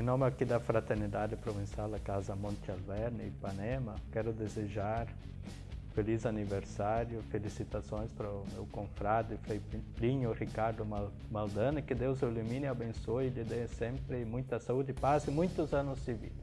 Em nome aqui da Fraternidade Provincial da Casa Monte Alverne, Ipanema, quero desejar feliz aniversário, felicitações para o meu confrade Frei Plinho Ricardo Maldana, que Deus o ilumine, abençoe e lhe dê sempre muita saúde, paz e muitos anos de vida.